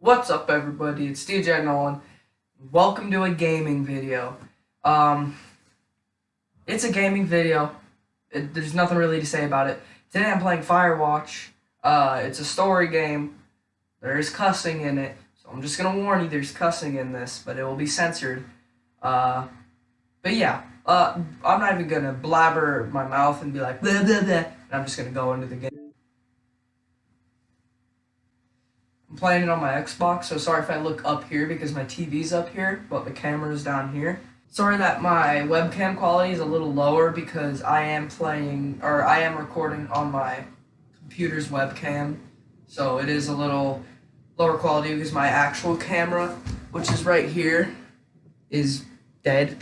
What's up everybody, it's DJ Nolan. Welcome to a gaming video. Um, it's a gaming video. It, there's nothing really to say about it. Today I'm playing Firewatch. Uh, it's a story game. There's cussing in it. So I'm just gonna warn you there's cussing in this, but it will be censored. Uh, but yeah, uh, I'm not even gonna blabber my mouth and be like. And I'm just gonna go into the game. I'm playing it on my Xbox, so sorry if I look up here because my TV's up here, but the camera's down here. Sorry that my webcam quality is a little lower because I am playing, or I am recording on my computer's webcam, so it is a little lower quality because my actual camera, which is right here, is dead,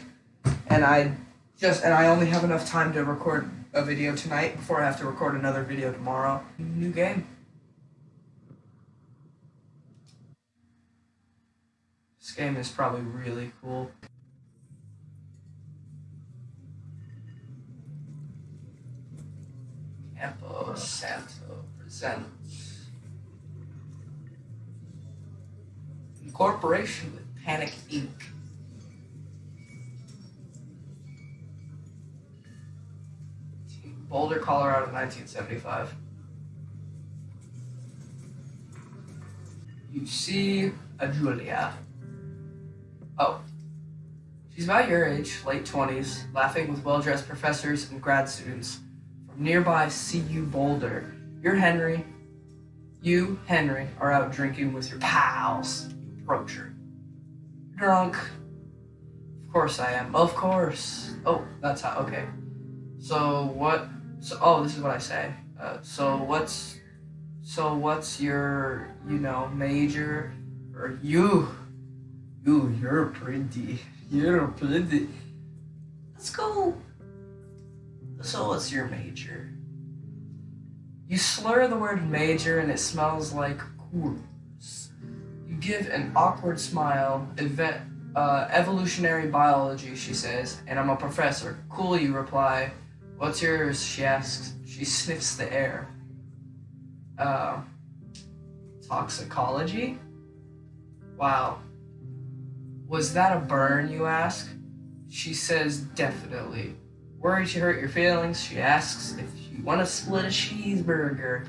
and I just, and I only have enough time to record a video tonight before I have to record another video tomorrow. New game. Game is probably really cool. Campo Santo presents in cooperation with Panic Inc. Boulder, Colorado, 1975. You see a Julia. Oh. She's about your age, late 20s, laughing with well dressed professors and grad students from nearby CU Boulder. You're Henry. You, Henry, are out drinking with your pals. You approach her. Drunk. Of course I am. Of course. Oh, that's how. Okay. So what? So oh, this is what I say. Uh, so what's? So what's your you know major? Or you? Ooh, you're pretty. You're pretty. Let's go. So, what's your major? You slur the word major and it smells like Coors. You give an awkward smile. Event, uh, evolutionary biology, she says, and I'm a professor. Cool, you reply. What's yours? She asks. She sniffs the air. Uh, toxicology? Wow. Was that a burn, you ask? She says, definitely. Worried she hurt your feelings, she asks if you want to split a cheeseburger.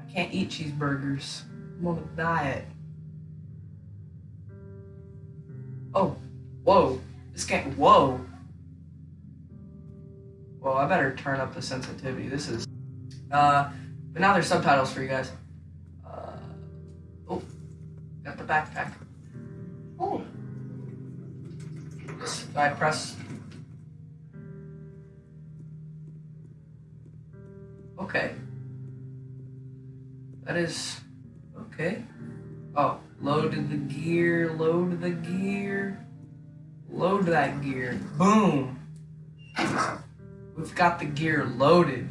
I can't eat cheeseburgers. I'm on a diet. Oh, whoa. This can't, whoa. Well, I better turn up the sensitivity. This is, uh, but now there's subtitles for you guys. Uh, oh, got the backpack. Oh. I press. Okay. That is okay. Oh, load the gear, load the gear, load that gear. Boom. We've got the gear loaded.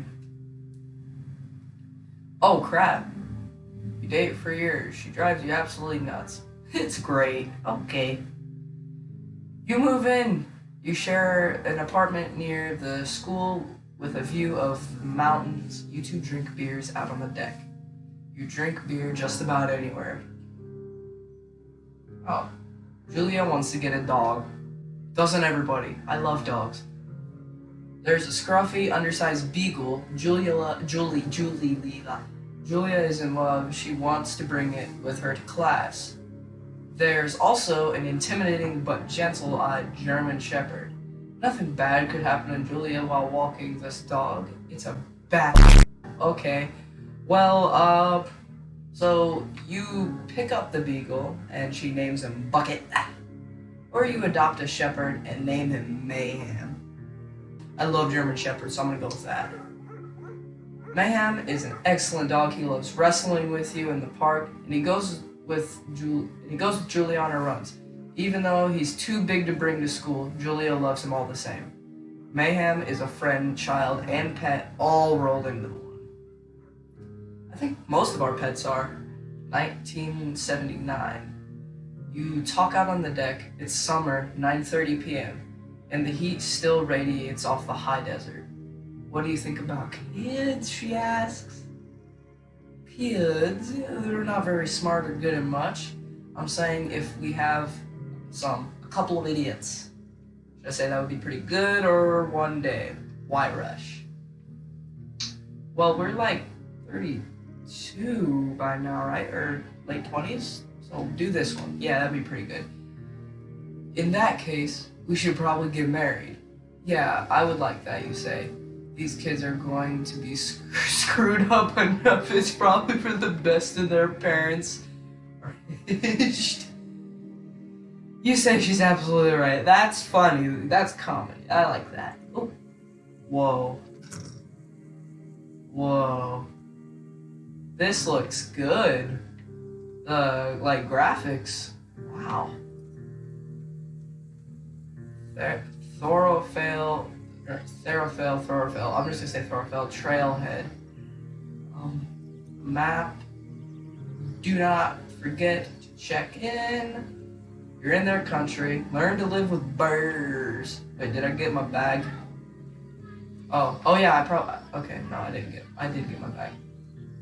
Oh crap. You date for years. She drives you absolutely nuts. It's great. Okay. You move in. You share an apartment near the school with a view of the mountains. You two drink beers out on the deck. You drink beer just about anywhere. Oh. Julia wants to get a dog. Doesn't everybody? I love dogs. There's a scruffy, undersized beagle. Julia, Julie, Julie, Lila. Julia is in love. She wants to bring it with her to class. There's also an intimidating but gentle-eyed German Shepherd. Nothing bad could happen to Julia while walking this dog. It's a bat. Okay. Well, uh, so you pick up the beagle and she names him Bucket. Or you adopt a shepherd and name him Mayhem. I love German Shepherds, so I'm gonna go with that. Mayhem is an excellent dog. He loves wrestling with you in the park, and he goes with Jul he goes with Julia on her runs. Even though he's too big to bring to school, Julia loves him all the same. Mayhem is a friend, child, and pet all rolled into one. I think most of our pets are. 1979. You talk out on the deck, it's summer, 9.30 p.m., and the heat still radiates off the high desert. What do you think about kids, she asks. Kids. They're not very smart or good at much. I'm saying if we have some, a couple of idiots. Should I say that would be pretty good or one day? Why rush? Well, we're like 32 by now, right? Or late 20s? So do this one. Yeah, that'd be pretty good. In that case, we should probably get married. Yeah, I would like that, you say. These kids are going to be sc screwed up enough. It's probably for the best of their parents. you say she's absolutely right. That's funny. That's comedy. I like that. Oh. Whoa. Whoa. This looks good. The, like, graphics. Wow. There. Thoroughfale, or Thoroughfale, Thoroughfale. I'm just gonna say Thoroughfale Trailhead. Um, map. Do not forget to check in. You're in their country. Learn to live with birds. Wait, did I get my bag? Oh, oh yeah, I probably. Okay, no, I didn't get. I did get my bag.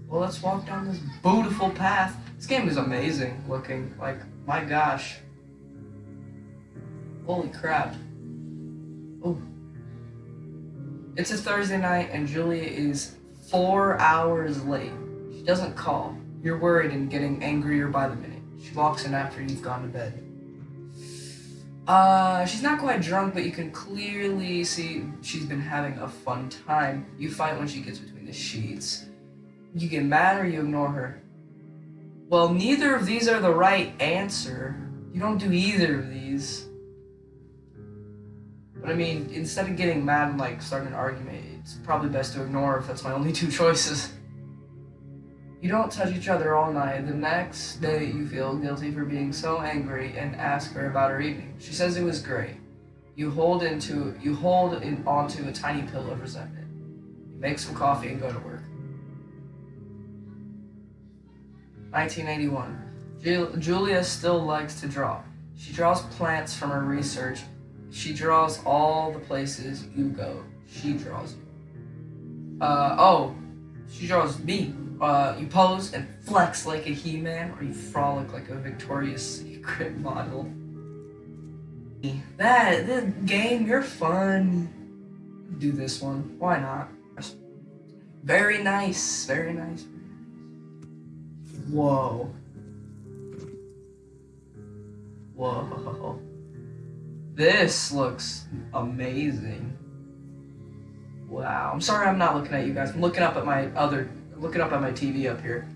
Well, let's walk down this beautiful path. This game is amazing looking. Like, my gosh. Holy crap. Oh. It's a Thursday night and Julia is four hours late. She doesn't call. You're worried and getting angrier by the minute. She walks in after you've gone to bed. Uh, she's not quite drunk, but you can clearly see she's been having a fun time. You fight when she gets between the sheets. You get mad or you ignore her. Well, neither of these are the right answer. You don't do either of these. But I mean, instead of getting mad and like starting an argument, it's probably best to ignore if that's my only two choices. You don't touch each other all night. The next day you feel guilty for being so angry and ask her about her evening. She says it was great. You hold into you hold in onto a tiny pill of resentment. You make some coffee and go to work. 1981. Julia still likes to draw. She draws plants from her research she draws all the places you go. She draws you. Uh, oh, she draws me. Uh, you pose and flex like a He-Man, or you frolic like a Victoria's Secret model. That, the game, you're fun. Do this one. Why not? Very nice. Very nice. Whoa. Whoa. This looks amazing. Wow. I'm sorry I'm not looking at you guys. I'm looking up at my other, looking up at my TV up here.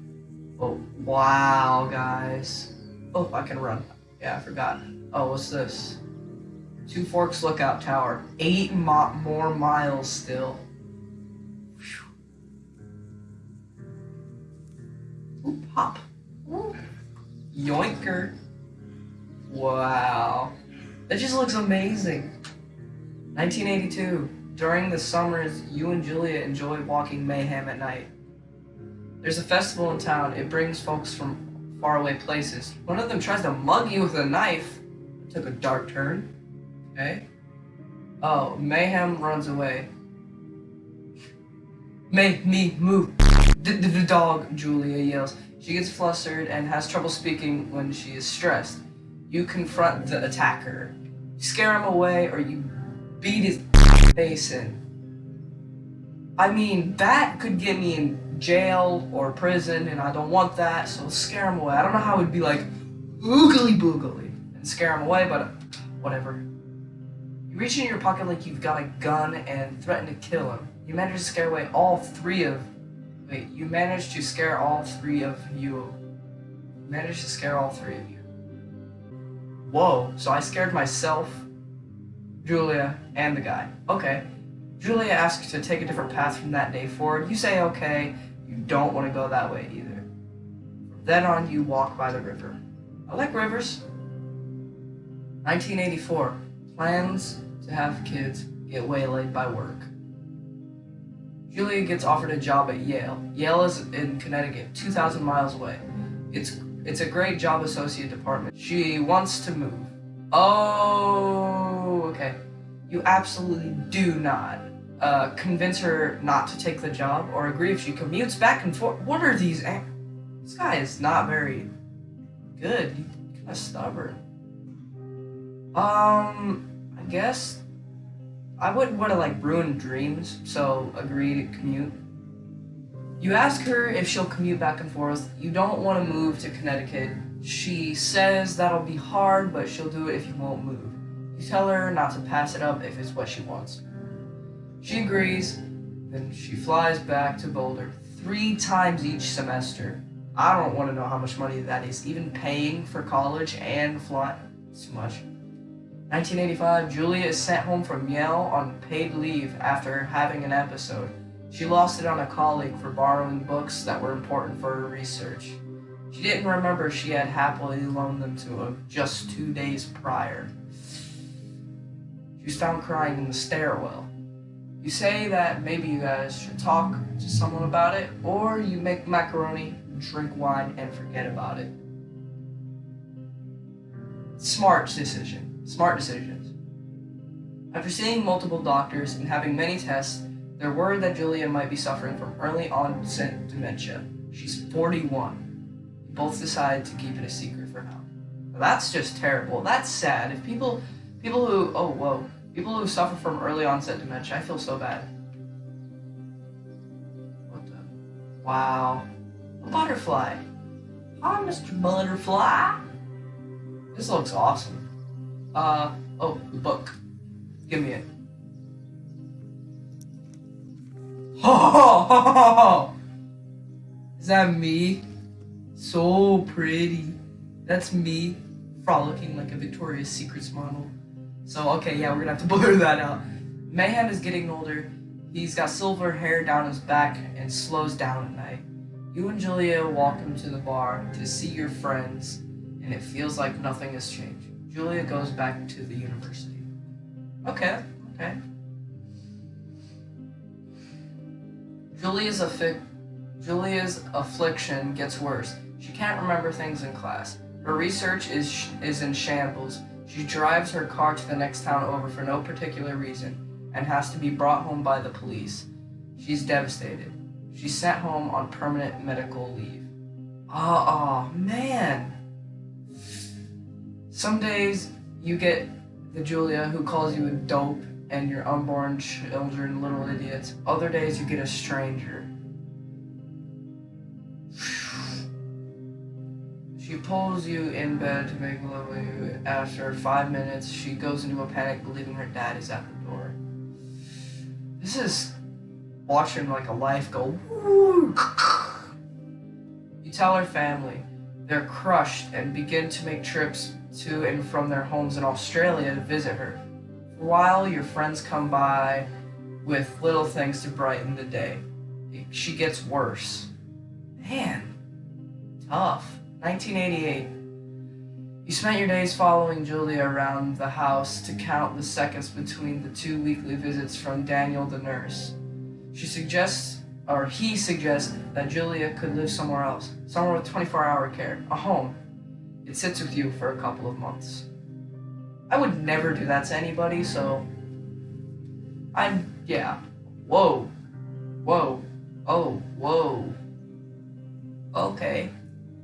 Oh, wow, guys. Oh, I can run. Yeah, I forgot. Oh, what's this? Two Forks Lookout Tower. Eight more miles still. Ooh, pop. Ooh. Yoinker. Wow. That just looks amazing. 1982. During the summers, you and Julia enjoy walking Mayhem at night. There's a festival in town. It brings folks from faraway places. One of them tries to mug you with a knife. It took a dark turn. Okay. Oh, Mayhem runs away. Make me move. The, the, the dog, Julia yells. She gets flustered and has trouble speaking when she is stressed. You confront the attacker. You scare him away or you beat his face in. I mean, that could get me in jail or prison, and I don't want that, so scare him away. I don't know how it would be like, oogly boogly, and scare him away, but whatever. You reach in your pocket like you've got a gun and threaten to kill him. You manage to scare away all three of... Wait, you manage to scare all three of you. You manage to scare all three of you. Whoa, so I scared myself, Julia, and the guy. Okay. Julia asks to take a different path from that day forward. You say okay, you don't want to go that way either. From then on, you walk by the river. I like rivers. 1984. Plans to have kids get waylaid by work. Julia gets offered a job at Yale. Yale is in Connecticut, 2,000 miles away. It's it's a great job associate department. She wants to move. Oh, okay. You absolutely do not. uh, convince her not to take the job, or agree if she commutes back and forth. What are these? This guy is not very good. He's kind of stubborn. Um, I guess I wouldn't want to like ruin dreams, so agree to commute. You ask her if she'll commute back and forth. You don't want to move to Connecticut. She says that'll be hard, but she'll do it if you won't move. You tell her not to pass it up if it's what she wants. She agrees, then she flies back to Boulder three times each semester. I don't want to know how much money that is, even paying for college and flying. It's too much. 1985, Julia is sent home from Yale on paid leave after having an episode. She lost it on a colleague for borrowing books that were important for her research. She didn't remember she had happily loaned them to him just two days prior. She was found crying in the stairwell. You say that maybe you guys should talk to someone about it, or you make macaroni, drink wine, and forget about it. Smart decision. Smart decisions. After seeing multiple doctors and having many tests, they're worried that Julia might be suffering from early onset dementia. She's 41. They Both decide to keep it a secret for now. Now, That's just terrible. That's sad. If people, people who, oh whoa, people who suffer from early onset dementia, I feel so bad. What the? Wow. A butterfly. Hi, Mr. Butterfly. This looks awesome. Uh, oh, book. Give me it. Oh, is that me? So pretty. That's me frolicking like a Victoria's Secrets model. So, okay, yeah, we're gonna have to blur that out. Mayhem is getting older. He's got silver hair down his back and slows down at night. You and Julia walk him to the bar to see your friends, and it feels like nothing has changed. Julia goes back to the university. Okay, okay. Julia's affi- Julia's affliction gets worse. She can't remember things in class. Her research is is in shambles. She drives her car to the next town over for no particular reason and has to be brought home by the police. She's devastated. She's sent home on permanent medical leave. Oh, oh man. Some days you get the Julia who calls you a dope and your unborn children little idiots. Other days you get a stranger. She pulls you in bed to make love with you. After five minutes, she goes into a panic, believing her dad is at the door. This is watching like a life go. You tell her family. They're crushed and begin to make trips to and from their homes in Australia to visit her. While, your friends come by with little things to brighten the day. She gets worse. Man, tough. 1988. You spent your days following Julia around the house to count the seconds between the two weekly visits from Daniel the nurse. She suggests, or he suggests, that Julia could live somewhere else, somewhere with 24 hour care, a home. It sits with you for a couple of months. I would never do that to anybody, so. I'm. Yeah. Whoa. Whoa. Oh, whoa. Okay.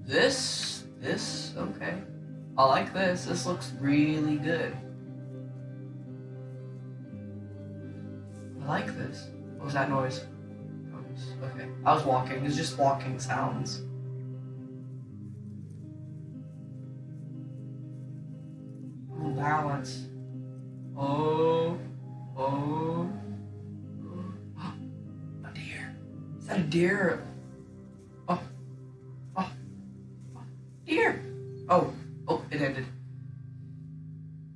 This. This. Okay. I like this. This looks really good. I like this. What was that noise? Okay. I was walking. It's just walking sounds. Balance. Oh. Oh. oh. A deer. Is that a deer? Oh. Oh. oh. Deer. Oh. Oh, it ended.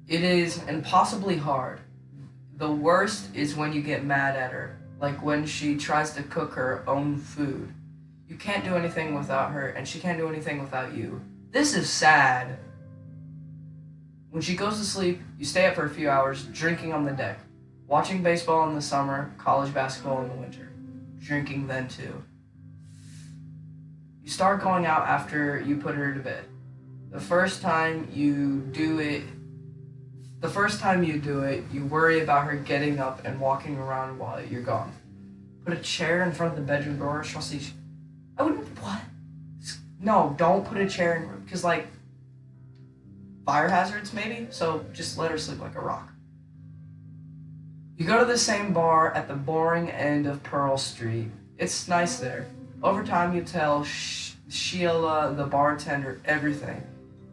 It is impossibly hard. The worst is when you get mad at her, like when she tries to cook her own food. You can't do anything without her, and she can't do anything without you. This is sad. When she goes to sleep, you stay up for a few hours, drinking on the deck, watching baseball in the summer, college basketball in the winter, drinking then too. You start going out after you put her to bed. The first time you do it The first time you do it, you worry about her getting up and walking around while you're gone. Put a chair in front of the bedroom door. She'll see. I wouldn't. What? No, don't put a chair in because like fire hazards maybe. So just let her sleep like a rock. You go to the same bar at the boring end of Pearl Street. It's nice there. Over time, you tell Sh- Sheila, the bartender, everything.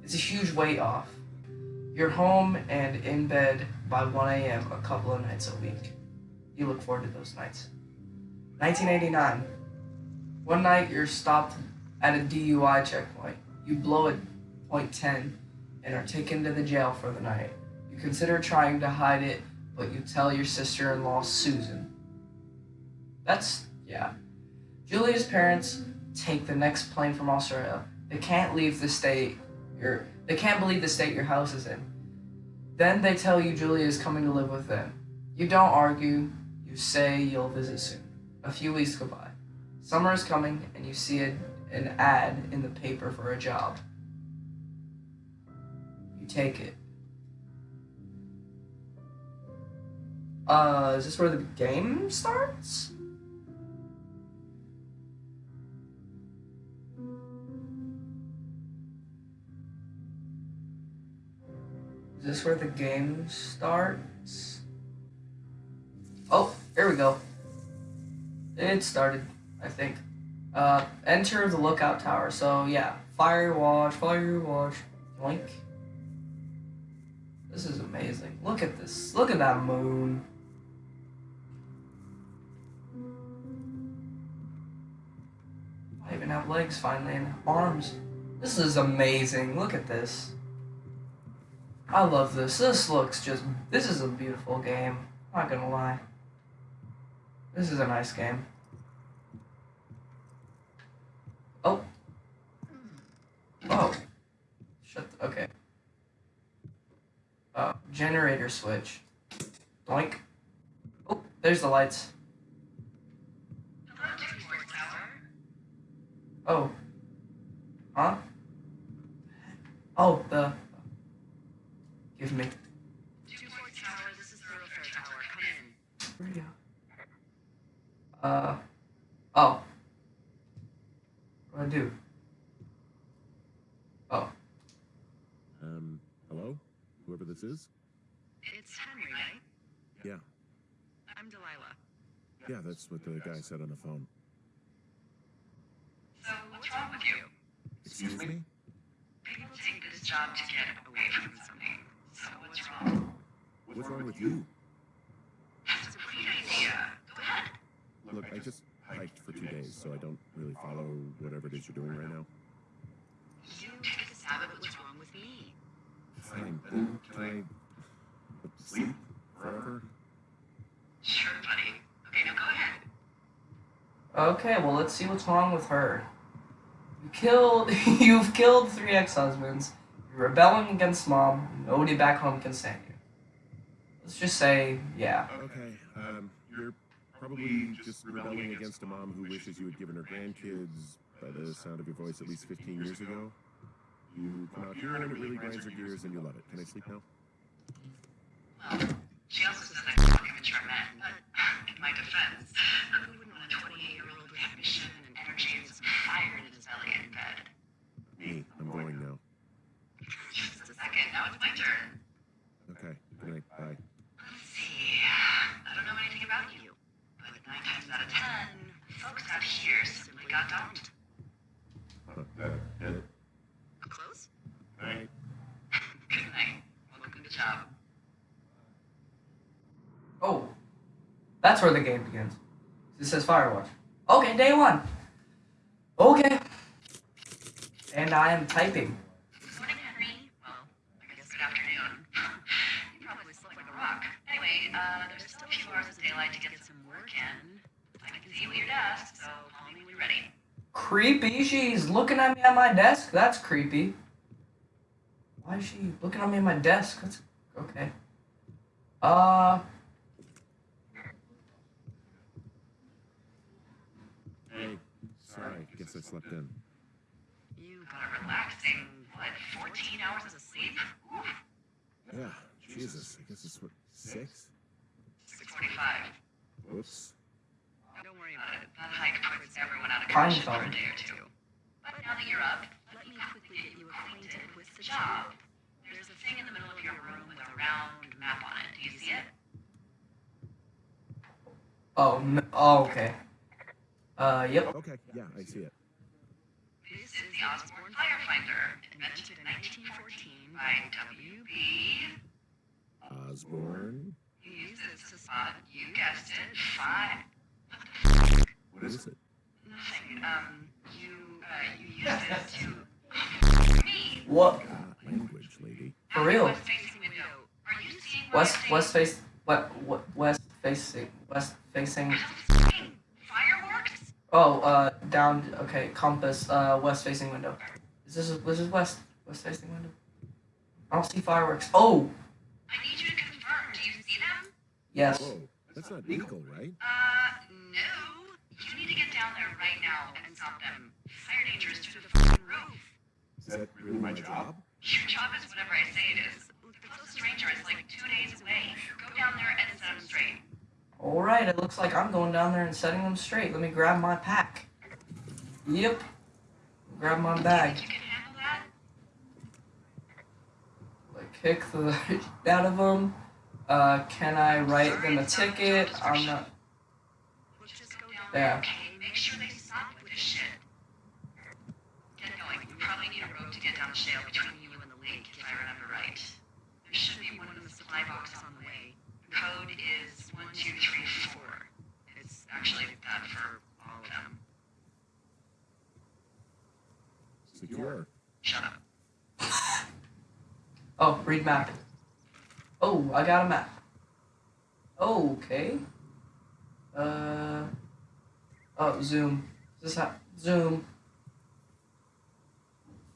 It's a huge weight off. You're home and in bed by 1 a.m. a couple of nights a week. You look forward to those nights. 1989. One night you're stopped at a DUI checkpoint. You blow at point 10 and are taken to the jail for the night. You consider trying to hide it, but you tell your sister in law, Susan. That's, yeah. Julia's parents take the next plane from Australia. They can't leave the state your they can't believe the state your house is in. Then they tell you Julia is coming to live with them. You don't argue, you say you'll visit soon. A few weeks go by. Summer is coming and you see a, an ad in the paper for a job. Take it. Uh, is this where the game starts? Is this where the game starts? Oh, here we go. It started, I think. Uh, enter the lookout tower. So yeah, fire watch, fire watch. Yoink. Amazing. Look at this. Look at that moon. I even have legs finally and arms. This is amazing. Look at this. I love this. This looks just. This is a beautiful game. Not gonna lie. This is a nice game. Oh. Oh. Shut. The, okay. Uh, generator switch. Doink. Oh, there's the lights. Oh. Huh? Oh, the. Give me. Uh. Oh. What do I do? Oh. Um, hello? Whoever this is? It's Henry, right? Yeah. I'm Delilah. Yeah, that's what the guy said on the phone. So, what's wrong with you? Excuse me? People take this job to get away from something. So, what's wrong? What's wrong with you? That's a great idea. Go ahead. Look, I just hiked for two days, so I don't really follow whatever it is you're doing right now. Fine. Then can I sleep forever? Sure, buddy. Okay, now go ahead. Okay, well let's see what's wrong with her. You killed. You've killed three ex-husbands. You're rebelling against mom. Nobody back home can stand you. Let's just say, yeah. Okay, um, you're probably just rebelling against a mom who wishes you had given her grandkids, by the sound of your voice, at least 15 years ago. You come out here and it really grinds your gears and you love it. Can I sleep now? Well, she also said that you're immature men, but in my defense, who wouldn't want a 28-year-old with ambition and energy and some fire in his belly in bed? Me. I'm going now. Just a second, now it's my turn. Okay, good night. Bye. Let's see. I don't know anything about you, but nine times out of ten, folks out here simply got dumped. Huh, that, it. Close? Night. Good night. Welcome to job. Oh, that's where the game begins. It says Firewatch. Okay, day one. Okay. And I am typing. Morning, Henry. Well, I guess good afternoon. you probably slept like a rock. Anyway, uh, there's still a few hours of daylight to get some work in. I can see you at your desk, so call me when you're ready. Creepy. She's looking at me at my desk. That's creepy. Why is she looking at me at my desk? That's okay. Uh. Hey, sorry. Guess I slept in. You got a relaxing, what, 14 hours of sleep? Oof. Yeah, Jesus, I guess it's what, six? 645. Whoops. Don't worry about it. That hike puts everyone out of Pine commission for a day or two. But now that you're up, let me quickly get you acquainted with the job. There's a thing in the middle of your room with a round map on it. Do you see it? Oh, n- oh, okay. Uh, yep. Okay, yeah, I see it. This is the Osborne Firefinder, invented in 1914 by W.B. Osborne? You use this to spot, you guessed it, fire. What is it? Nothing. Um, you, uh, you use it to. Me. What? Ah, language, lady. For real? West facing window. Are you seeing West, west face, what, what, west facing, west facing. Fireworks? Oh, uh, down. Okay, compass. Uh, west facing window. Is this this is west west facing window? I don't see fireworks. Oh, I need you to confirm. Do you see them? yes. Whoa, that's not legal, right? Uh, no. You need to get down there right now and stop them. Fire danger is through the fucking roof. Is that really my job? Your job is whatever I say it is. The closest ranger is like two days away. Go down there and set them straight. All right. It looks like I'm going down there and setting them straight. Let me grab my pack. Yep. Grab my bag. Like kick the out of them. Uh, can I write them a ticket? I'm not. Okay? Make sure they stop with this shit. Get going. You probably need a rope to get down the shale Shut up. Oh, read map. Oh, I got a map. Okay. Uh. Oh, zoom. Is this how? Zoom.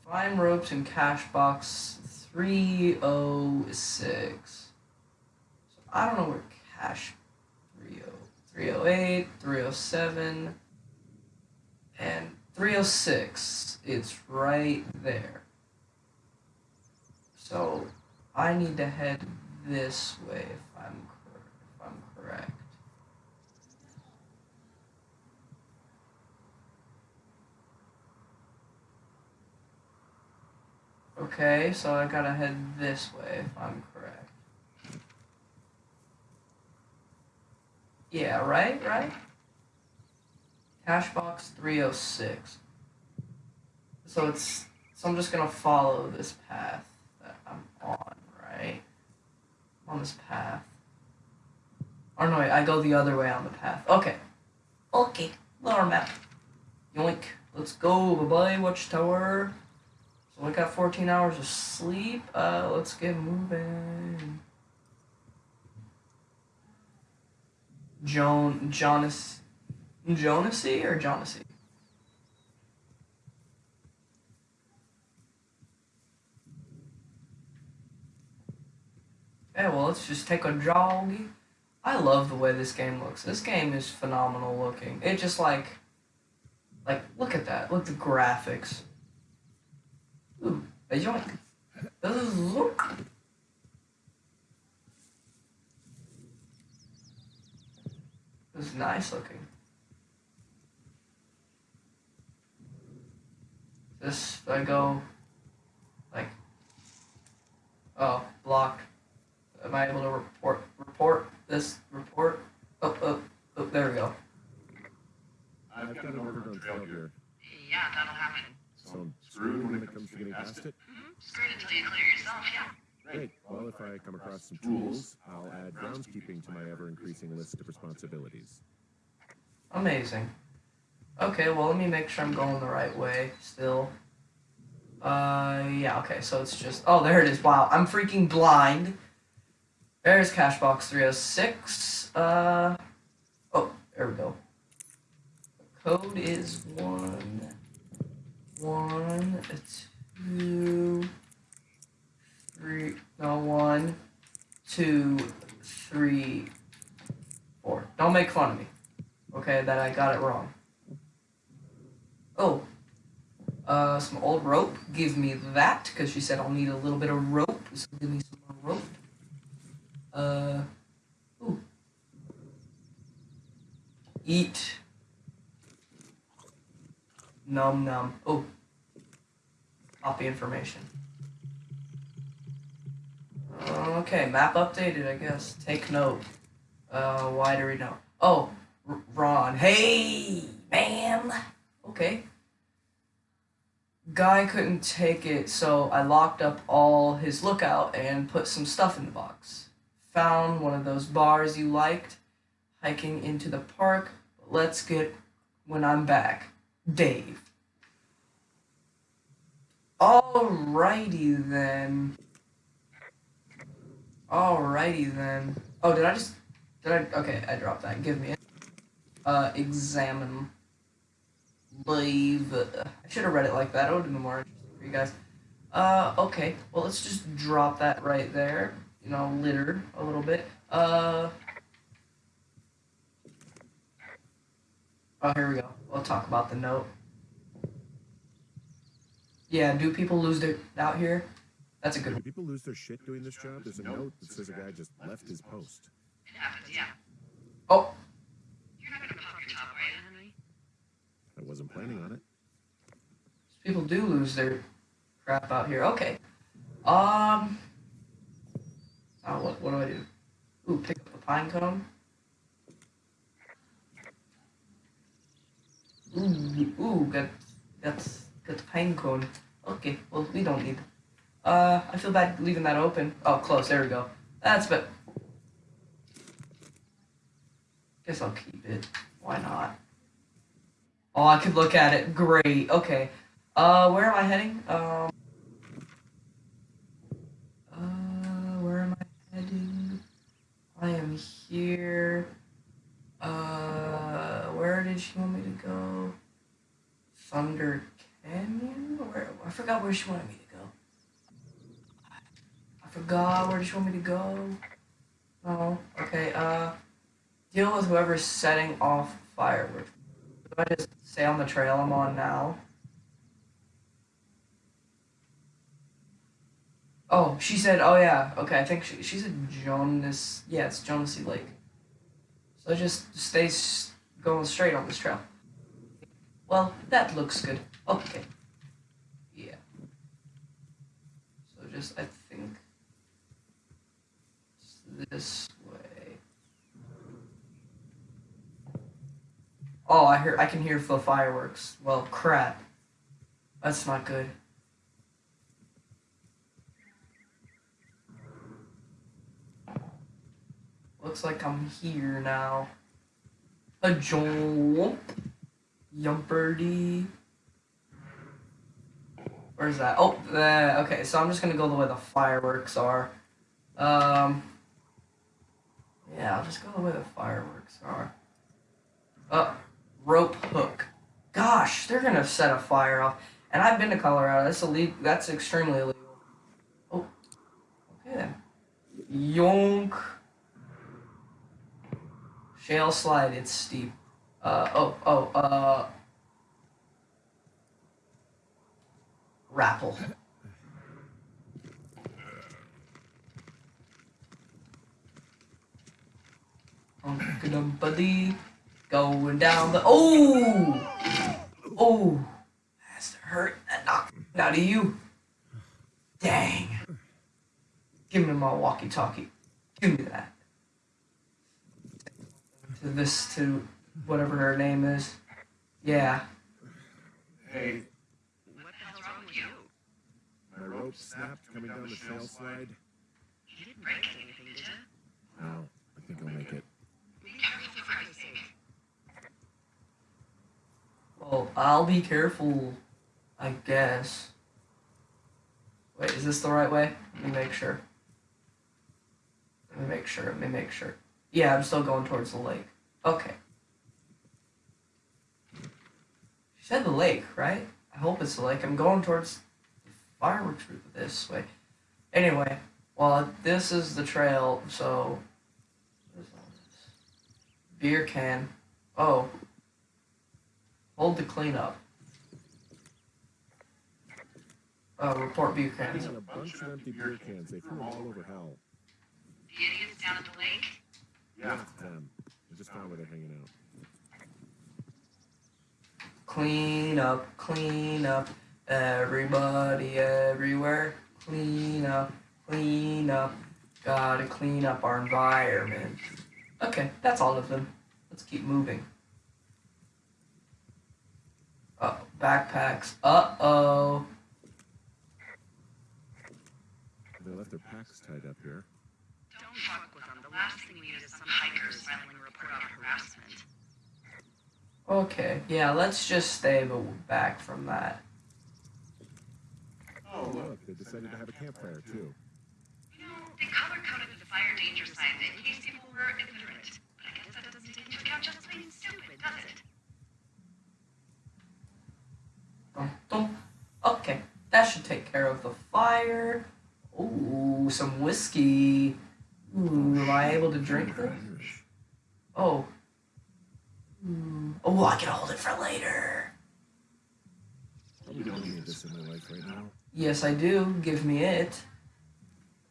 Find ropes in cache box 306. So I don't know where cash 30, 308, 307, and 306. It's right there. So I need to head this way if I'm if I'm correct. Okay, so I gotta head this way if I'm correct. Yeah, right, right? Cache box 306. So it's so I'm just gonna follow this path that I'm on, right? On this path. Or no, wait, I go the other way on the path. Okay. Okay. Lower map. Yoink. Let's go. Bye bye, Watchtower. So I got 14 hours of sleep. Uh, let's get moving. Joan, Jonas, Jonasy or Jonasy? Yeah, well, let's just take a jog. I love the way this game looks. This game is phenomenal looking. It just like, like, look at that. Look at the graphics. Ooh, a yoink. Ooh. This is nice looking. This, I go, like, oh, block. Am I able to report report this report? Oh, oh, oh there we go. I've got an overgrown trail here, Yeah, that'll happen. so I'm screwed when it comes to getting past it. Mm-hmm. Screwed until you clear yourself, yeah. Great. Well, if I come across some tools, I'll add groundskeeping to my ever-increasing list of responsibilities. Amazing. Okay, well let me make sure I'm going the right way still. Uh yeah, okay, so it's just oh there it is. Wow, I'm freaking blind. There's Cache box 306. Uh oh, there we go. The code is one one two three no one two three four. Don't make fun of me. Okay, that I got it wrong. Oh. Uh, some old rope. Give me that, because she said I'll need a little bit of rope. So give me some more rope. Uh, ooh. Eat. Num num. Oh. Copy information. Okay, map updated, I guess. Take note. Uh, why do we know? Oh, R- Ron. Hey, man. Okay. Guy couldn't take it, so I locked up all his lookout and put some stuff in the box. Found one of those bars you liked, hiking into the park. Let's get when I'm back. Dave. Alrighty then. Alrighty then. Oh, did I just did I okay, I dropped that. Give me it. Uh examine leave I should have read it like that. It would have been more interesting for you guys. Uh okay. Well let's just drop that right there. You know, littered a little bit. Uh Oh here we go. We'll talk about the note. Yeah, do people lose their out here? That's a good Do people lose their shit doing this job? There's a note that says a guy just left his post. It happens, yeah. Oh, You're not gonna pop your top, right, Henry? I wasn't planning on it. people do lose their crap out here. Okay. Um. Oh, what, what do I do? Ooh, pick up a pine cone. Ooh, ooh, got, got, got the pine cone. Okay, well, we don't need. Uh, I feel bad leaving that open. Oh, close. There we go. That's but. Guess I'll keep it. Why not? Oh, I could look at it. Great. Okay. Uh, where am I heading? Um. Uh, where am I heading? I am here. Uh, where did she want me to go? Thunder Canyon? Where? I forgot where she wanted me to go. I forgot where did she want me to go? Oh, okay. Uh, deal with whoever's setting off fireworks. I just stay on the trail I'm on now? Oh, she said, oh yeah, okay, I think she, she said Jonas, yeah, it's Jonasy Lake. So just stay going straight on this trail. Well, that looks good. Okay. Yeah. So just, I think, this way. Oh, I hear, I can hear the fireworks. Well, crap. That's not good. Looks like I'm here now. A jump. Yumperdy. Where's that? Oh, uh, okay, so I'm just gonna go the way the fireworks are. Um, yeah, I'll just go the way the fireworks are. Uh, rope hook. Gosh, they're gonna set a fire off. And I've been to Colorado. That's illegal. That's extremely illegal. Oh, okay then. Yonk. Shale slide. It's steep. Uh oh oh uh. Rappel. buddy, going down the oh oh that's to hurt that knocked out of you. Dang. Give me my walkie-talkie. Give me that. To this to whatever her name is. Yeah. Hey, What the hell's wrong with you? my rope snapped coming down the shale slide. You didn't break anything, did you? No, I think I'll make it. Be careful for Christ's sake. Well, I'll be careful, I guess. Wait, is this the right way? Let me make sure. Let me make sure. Let me make sure. Yeah, I'm still going towards the lake. Okay. She said the lake, right? I hope it's the lake. I'm going towards the fireworks route this way. Anyway, well, this is the trail, so. Beer can. Oh. Hold the cleanup. Uh, report beer cans. Found a bunch of empty beer cans. They threw them all over hell. The idiots down at the lake? Yeah, it's them. I just found where they're hanging out. Clean up, clean up, everybody everywhere. Clean up, clean up. Gotta clean up our environment. Okay, that's all of them. Let's keep moving. Uh backpacks. Uh oh. They left their packs tied up here. Don't fuck with them. The last thing we need is some hikers filing a report on harassment. Okay, yeah, let's just stay back from that. Oh, look, they decided to have a campfire too. Fire. Ooh, some whiskey. Ooh, am I able to drink this? Irish. Oh. Hmm. Oh, I can hold it for later. Probably don't need this in my life right now. Yes, I do. Give me it.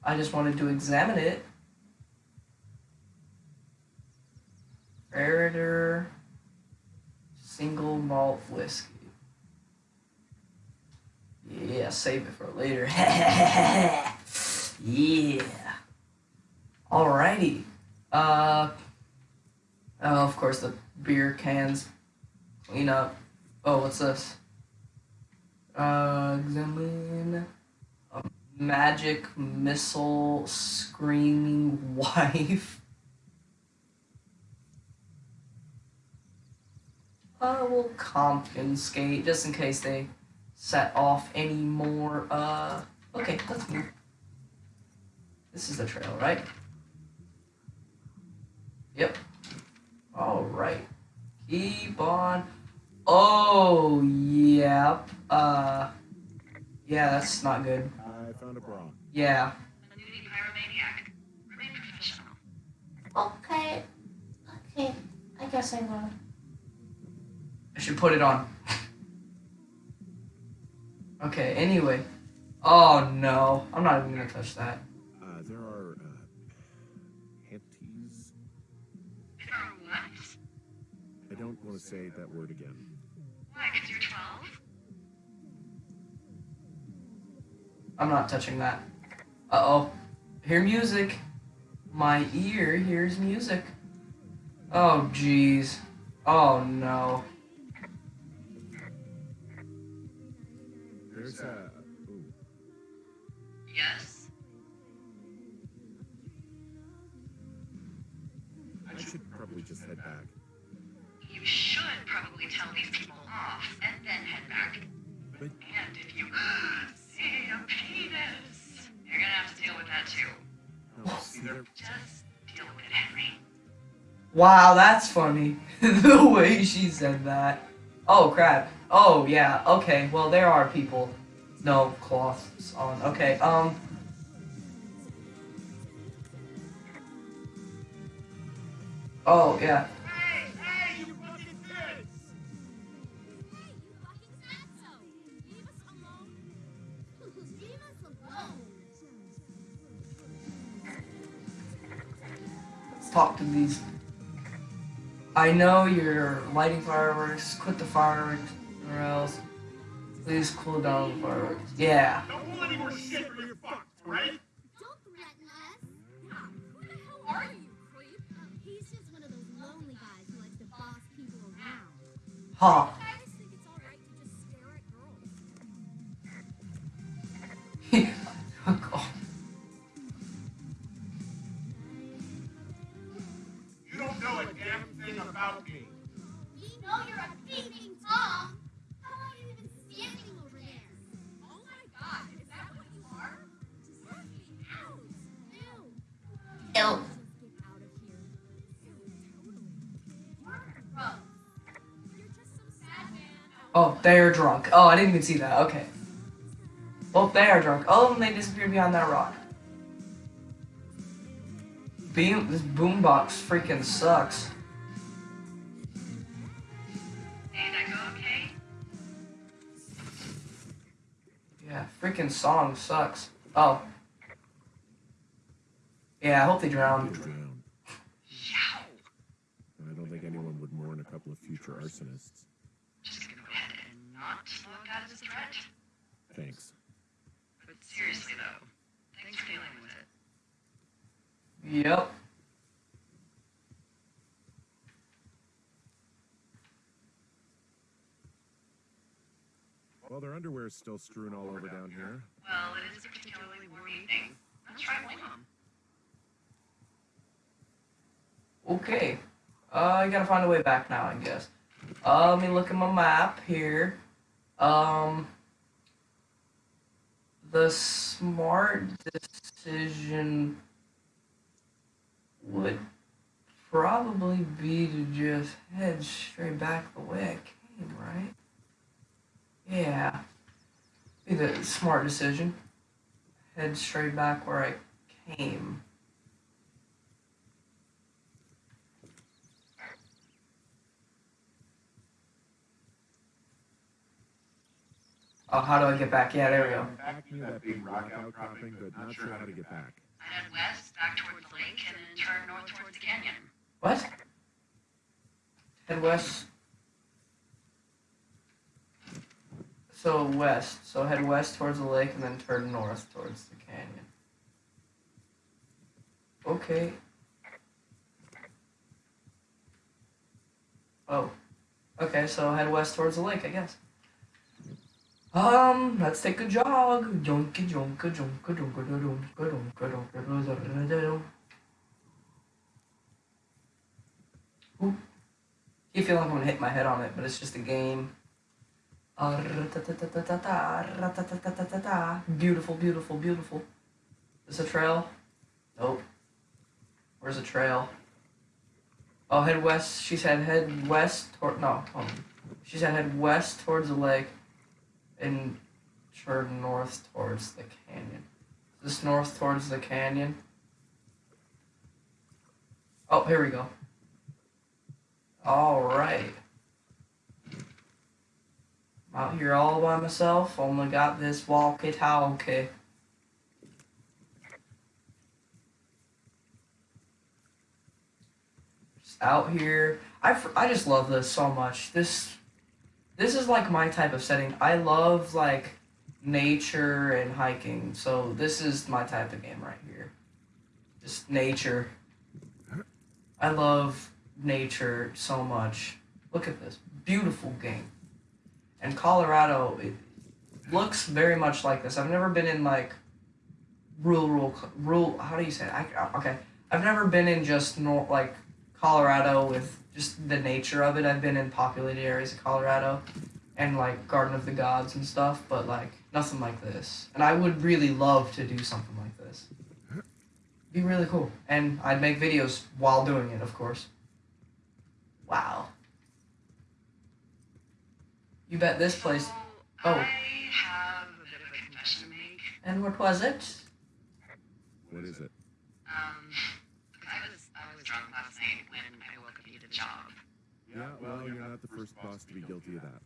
I just wanted to examine it. Ferreter single malt whiskey. Yeah, save it for later. yeah. Alrighty. Uh. Oh, of course, the beer cans. Clean up. Oh, what's this? Uh, examine a magic missile screaming wife. I will confiscate just in case they set off any more. Uh, okay, let's move. This is the trail, right? Yep. All right. Keep on. Oh, yep. Uh, yeah, that's not good. I found a bra. Yeah. A nudie pyromaniac. Remain professional. Okay. Okay. I guess I will. I should put it on. Okay, anyway. Oh no. I'm not even gonna touch that. Uh, there are, uh, panties. For what? I don't want to say that word again. Why, because you're 12? I'm not touching that. Uh oh. Hear music. My ear hears music. Oh jeez. Oh no. There's a. Ooh. Yes. I should probably just head back. You should probably tell these people off and then head back. But- And if you see a penis, you're gonna have to deal with that too. No, see, they're. Just deal with it, Henry. Wow, that's funny. the way she said that. Oh crap. Oh yeah. Okay. Well, there are people. No cloths on. Okay. Um. Oh yeah. Let's talk to these. I know you're lighting fireworks. Quit the fireworks, or else. Please cool down the fireworks. Yeah. Don't pull any more shit or you're fucked, alright? Don't threaten us. Yeah, who the hell are you, creep? He's just one of those lonely guys who likes to boss people around. Ha. About me. We know you're a peeping Tom. How are you even standing over there? Oh my god, is that what you are? Just get out. Ew. Ew. Just get out of here. Ew, totally. You're gross. You're just some sad man. oh, they're drunk. Oh, I didn't even see that. Okay. Well, they are drunk. Oh, and they disappeared behind that rock. Beam, this boombox freaking sucks. Freaking song sucks. Oh. Yeah, I hope they You'll drown. drown. Yow! I don't think anyone would mourn a couple of future arsonists. Just gonna go ahead and not look at as a threat. Thanks. But seriously though, thanks for dealing with it. Yep. Well, their underwear is still strewn all over down here. Well, it is a particularly warm evening. Not sure I blame them. Okay. Uh, I gotta find a way back now, I guess. Uh, let me look at my map here. Um, the smart decision would probably be to just head straight back the way I came, right? Yeah. Be the smart decision. Head straight back where I came. Oh, how do I get back? Yeah, there we go. Back near that big rock outcropping, but not sure how to get back. I head west, back towards the lake, and then turn north towards the canyon. What? Head west. So west. So head west towards the lake and then turn north towards the canyon. Okay. Oh. Okay, so head west towards the lake, I guess. Um, let's take a jog. Junka junka junka junka junka junka junka junka Keep feeling I'm gonna hit my head on it, but it's just a game. Beautiful, beautiful, beautiful. Is a trail? Nope. Where's the trail? Oh, head west. She said head west toward. No. Um, she said head west towards the lake and turn north towards the canyon. Is this north towards the canyon? Oh, here we go. All right. I'm out here all by myself. Oh Only got this walkie-talkie. Just out here. I, I just love this so much. This this is like my type of setting. I love like nature and hiking. So this is my type of game right here. Just nature. I love nature so much. Look at this beautiful game. And Colorado, it looks very much like this. I've never been in like rural, rural, rural. How do you say it? I, uh, okay, I've never been in just nor like Colorado with just the nature of it. I've been in populated areas of Colorado and like Garden of the Gods and stuff, but like nothing like this. And I would really love to do something like this. Be really cool. And I'd make videos while doing it, of course. Wow. You bet this place. So, Oh. I have a bit of a confession to make. And what was it? What is it? Um, I was I was drunk last night when I woke up and needed a job. Yeah, well, you're not the first boss to be guilty of that.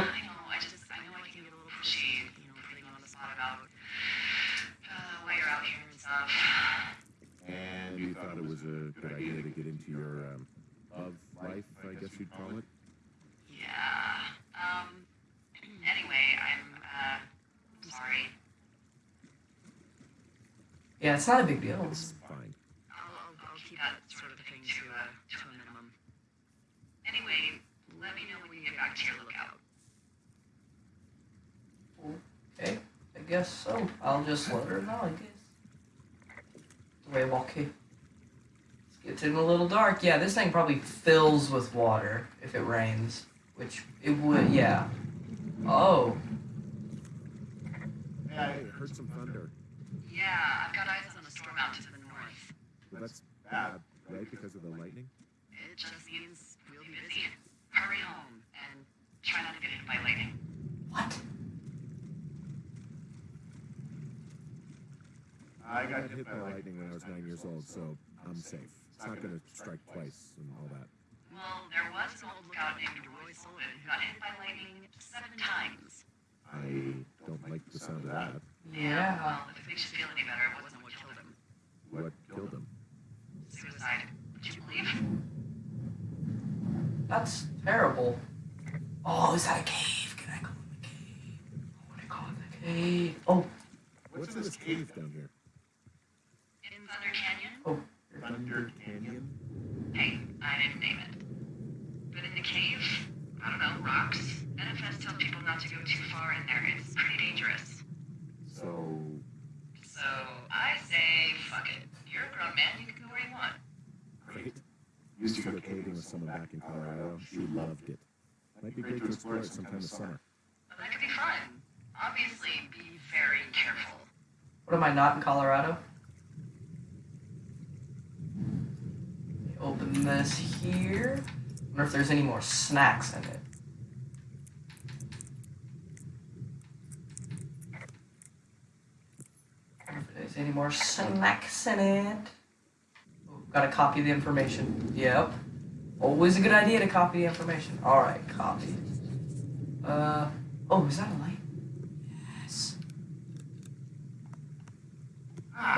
I know. I just I know I can get a little pushy, you know, putting on the spot about uh, why you're out here and stuff. And you thought it was a good idea to get into your um, love life, I guess you'd call it. Yeah. Um. Anyway, I'm uh, I'm sorry. Yeah, it's not a big deal. It's fine. I'll, I'll, I'll keep that sort of thing to uh, to a minimum. Anyway, let me know when you get back to your lookout. Okay, I guess so. I'll just let her know, I guess. The way I walk here. It's getting a little dark. Yeah, this thing probably fills with water if it rains. Which it would, yeah. Oh, Hey, I heard some thunder. Yeah, I've got eyes on a storm out to the north. Well, that's bad, right? Because of the lightning? It just means we'll be busy. Hurry home and try not to get hit by lightning. what? I I got got hit by lightning when I was nine years old, so I'm safe. It's not gonna strike twice and all that. Well, there was an old lookout named Roy Sullivan who got hit by lightning seven times. I don't like the sound of that. Yeah. Well, if it makes you feel any better, it wasn't what killed him. What killed him? Suicide. Would you believe. That's terrible. Oh, is that a cave? Can I go in the cave? I want to go in the cave. Oh, What's in this cave down here? In Thunder Canyon? oh. Thunder Canyon? Hey, I didn't name it. But in the cave, I don't know, rocks. NFS tells people not to go too far in there. It's pretty dangerous. So, So I say, fuck it. You're a grown man. You can go where you want. great. Used to go caving with someone back in Colorado. She loved it. Might be great to explore it sometime this summer. That could be fun. Obviously, be very careful. What am I not in Colorado? Open this here. Wonder if there's any more snacks in it. Wonder if there's any more snacks in it. Oh, gotta copy the information. Yep. Always a good idea to copy information. Alright, copy. Uh oh, is that a light? Yes.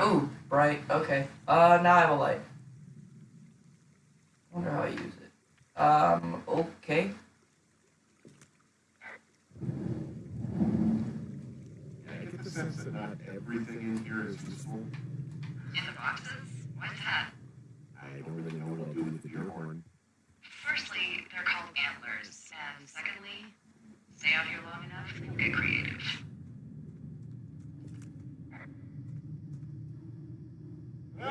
Oh, bright. Okay. Uh, now I have a light. Wonder how I use it. Um, okay. I get the sense that not everything in here is useful. In the boxes? Why's that? I don't really know what I'll do with the deer horn. Firstly, they're called antlers. And secondly, stay out here long enough, they'll get creative. No!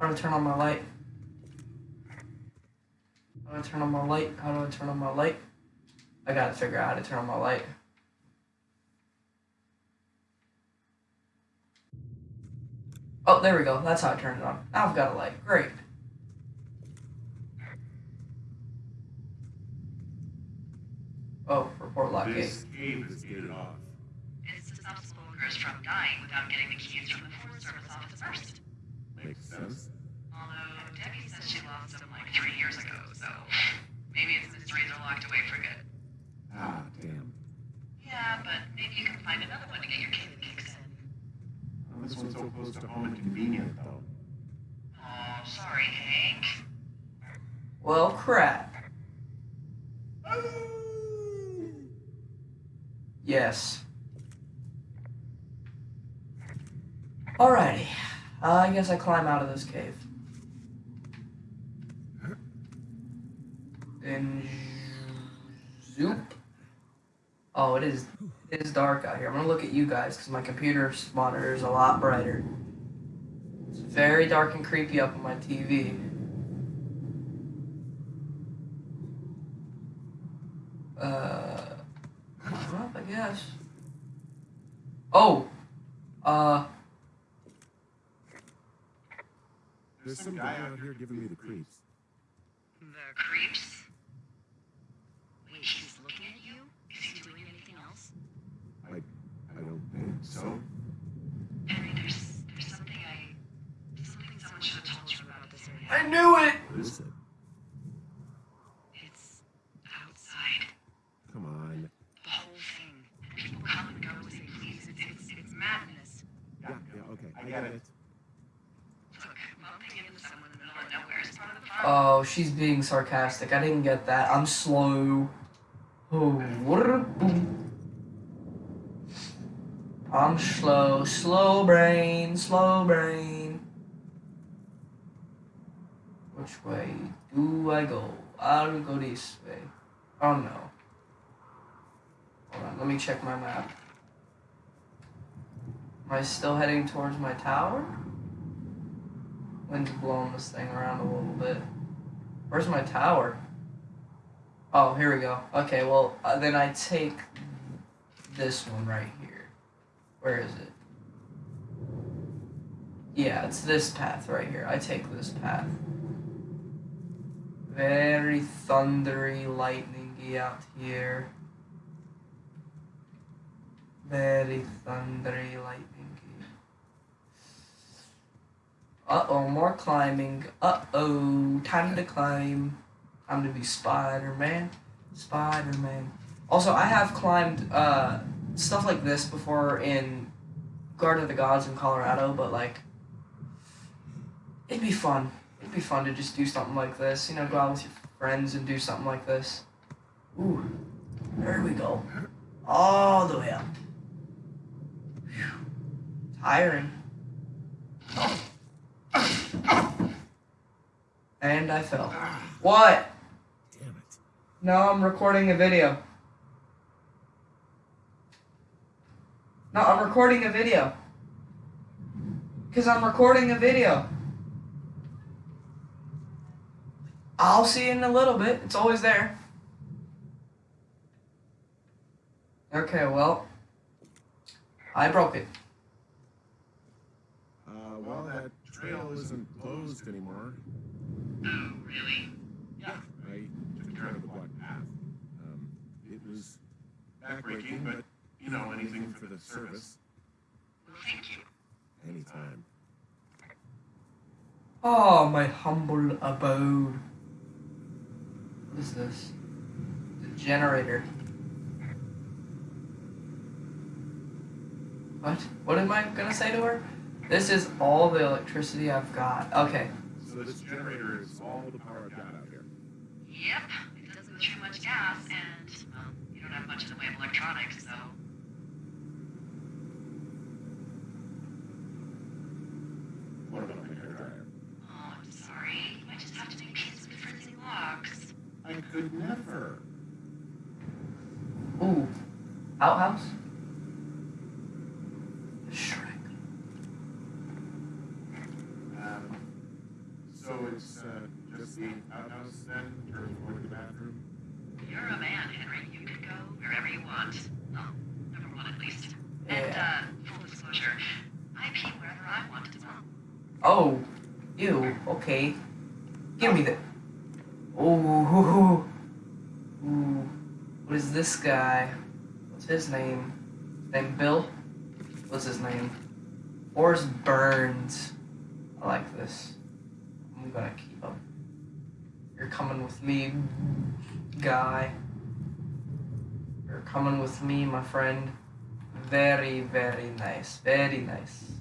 How do I turn on my light? How do I turn on my light? How do I turn on my light? I gotta figure out how to turn on my light. Oh, there we go. That's how I turned it on. Now I've got a light. Great. Oh, report lock gate. This cave is gated off. It's to stop spelunkerers from dying without getting the keys from the Forest Service office first. Makes sense. Although Debbie says she lost them like three years ago, so maybe its mysteries are locked away for good. Ah, damn. Yeah, but maybe you can find another one to get your cave kicks in. Well, this one's so close to home and convenient, though. Oh, sorry, Hank. Well, crap. Yes. Alrighty. Uh, I guess I climb out of this cave. And zoop. Oh, it is it is dark out here. I'm gonna look at you guys because my computer monitor is a lot brighter. It's very dark and creepy up on my TV. Uh, well, I guess. Oh, uh, There's some guy out here giving me the creeps. The creeps? Wait, he's looking at you? Is he doing anything else? I don't think so. Henry, there's there's something I something someone should have told you about this area. I knew it. What is it? It's outside. Come on. The whole thing. People come and go as they please. It's it's, it's madness. Yeah, yeah, okay. I get it. Look, bumping into someone in the middle of nowhere is part of the fun. Oh, she's being sarcastic. I didn't get that. I'm slow. Oh, what a boom. I'm slow, slow brain, slow brain. Which way do I go? I'll go this way. Oh no. Hold on, let me check my map. Am I still heading towards my tower? Wind's blowing this thing around a little bit. Where's my tower? Oh, here we go. Okay, well, uh, then I take this one right here. Where is it? Yeah, it's this path right here. I take this path. Very thundery, lightningy out here. Very thundery, lightningy. Uh oh, more climbing. Uh oh, time to climb. Time to be Spider Man. Spider Man. Also, I have climbed uh, stuff like this before in Garden of the Gods in Colorado, but like it'd be fun. It'd be fun to just do something like this. You know, go out with your friends and do something like this. Ooh, there we go. All the way up. Phew. Tiring. And I fell. What? Damn it. No, I'm recording a video. No, I'm recording a video. Because I'm recording a video. I'll see you in a little bit. It's always there. Okay, well, I broke it. Uh, well, that trail isn't closed anymore. Oh, really? Yeah. I took care of the block path. Um, it was backbreaking, but, you know, anything for the service. Well, thank you. Anytime. Oh, my humble abode. What is this? The generator. What? What am I gonna say to her? This is all the electricity I've got. Okay. So this generator is all the power I've got out here. Yep, it doesn't go through much gas, and, well, you don't have much in the way of electronics, so. What about my hair dryer? Oh, I'm sorry. You might just have to make peace with freezing logs. I could never. Ooh. Outhouse? Shrek. Um, so it's uh, just the outhouse then, or going to the bathroom? You're a man, Henry. You can go wherever you want. Well, number one at least. And, uh, full disclosure, I pee wherever I want as well. Oh. Ew. Okay. Give me the. Ooh. Ooh. What is this guy? What's his name? Name Bill? What's his name? Forrest Burns. I like this. I'm gonna keep him. You're coming with me, guy. You're coming with me, my friend. Very, very nice. Very nice.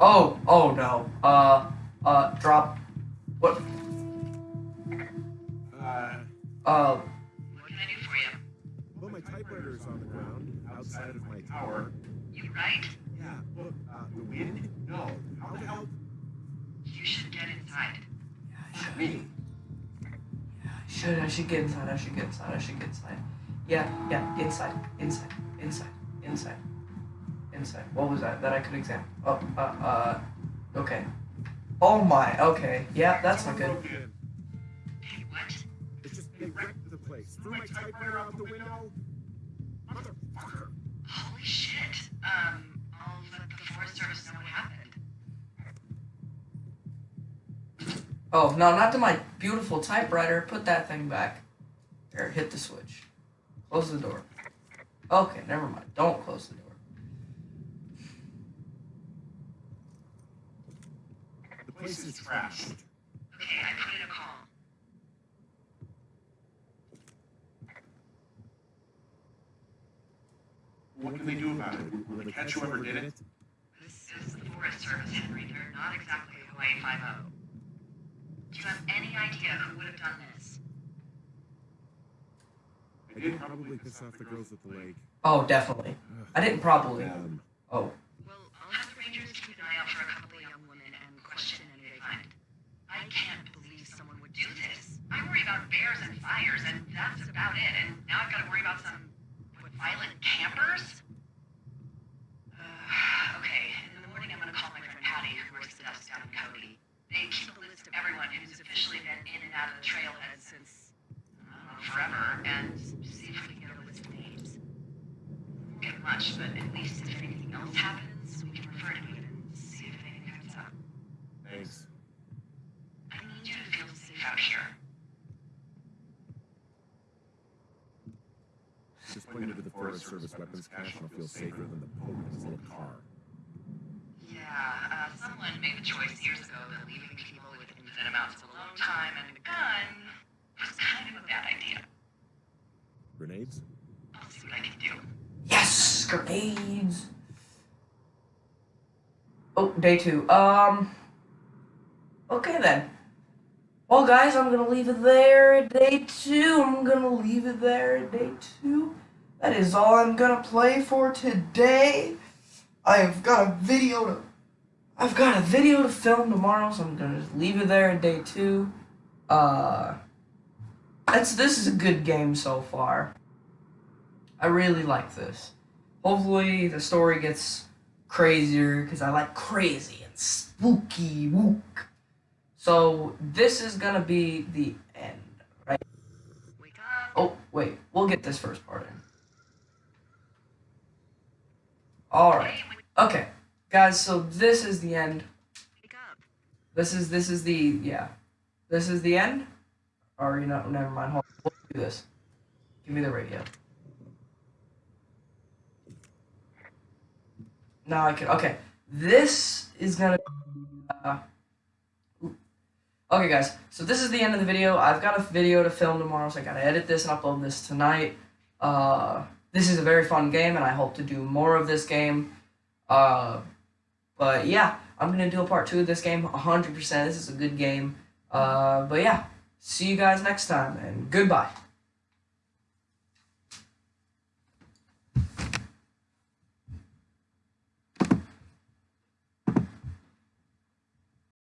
Oh, oh no. Uh, uh, drop. What? Uh, Uh, outside of my tower. You right? Yeah, look, uh, the wind? No. How the hell? You should get inside. I should. Me? Yeah, I should. I should get inside. I should get inside. I should get inside. Yeah, yeah. Inside. Inside. Inside. Inside. Inside. What was that? That I could examine. Oh, uh, uh. Okay. Oh my. Okay. Yeah, that's not good. Hey, what? It's just they wrecked the place. Threw my typewriter out the window. Um, I'll let the Forest Service know what happened. Oh no, not to my beautiful typewriter. Put that thing back. There. Hit the switch. Close the door. Okay. Never mind. Don't close the door. The place is trashed. Okay, I put in a call. What can they do about it? Will they catch whoever did it? This is the Forest Service, Henry. They're not exactly Hawaii 5 Do you have any idea who would have done this? I did probably piss off the girls at the lake. Oh, definitely. I didn't probably. Um, Oh. Well, I'll have the Rangers keep an eye out for a couple of young women and question any they find. I can't believe someone would do this. I worry about bears and fires, and that's about it. And now I've got to worry about some what, violent campers. Uh, okay, in the morning I'm going to call my friend Patty, who works the desk down in Cody. They keep a list of everyone who's officially been in and out of the trailhead since know, forever, and see if we can get a list of names. Won't get much, but at least if anything else happens, we can refer to it and see if anything comes up. thanks. I need you to feel safe out here. Just pointed to the Forest Service weapons cache and I'll feel safer than the Pope in his little car. Yeah, uh, someone made the choice years ago that leaving people with infinite amounts of alone time and a gun was kind of a bad idea. Grenades? I'll see what I can do. Yes, grenades. Oh, day two. Um, Okay then. Well, guys, I'm gonna leave it there at day two. I'm gonna leave it there at day two. That is all I'm gonna play for today. I've got a video to. I've got a video to film tomorrow, so I'm gonna just leave it there at day two. Uh, that's this is a good game so far. I really like this. Hopefully, the story gets crazier because I like crazy and spooky wook. So this is gonna be the end, right? Oh wait, we'll get this first part in. All right. Okay, guys. So this is the end. This is this is the yeah. This is the end. Or you know, never mind. Hold on. We'll do this. Give me the radio. Now I can. Okay, this is gonna. Uh, okay, guys. So this is the end of the video. I've got a video to film tomorrow, so I gotta edit this and upload this tonight. Uh, this is a very fun game, and I hope to do more of this game. Uh, but yeah, I'm gonna do a part two of this game 100%. This is a good game. Uh, but yeah, see you guys next time, and goodbye.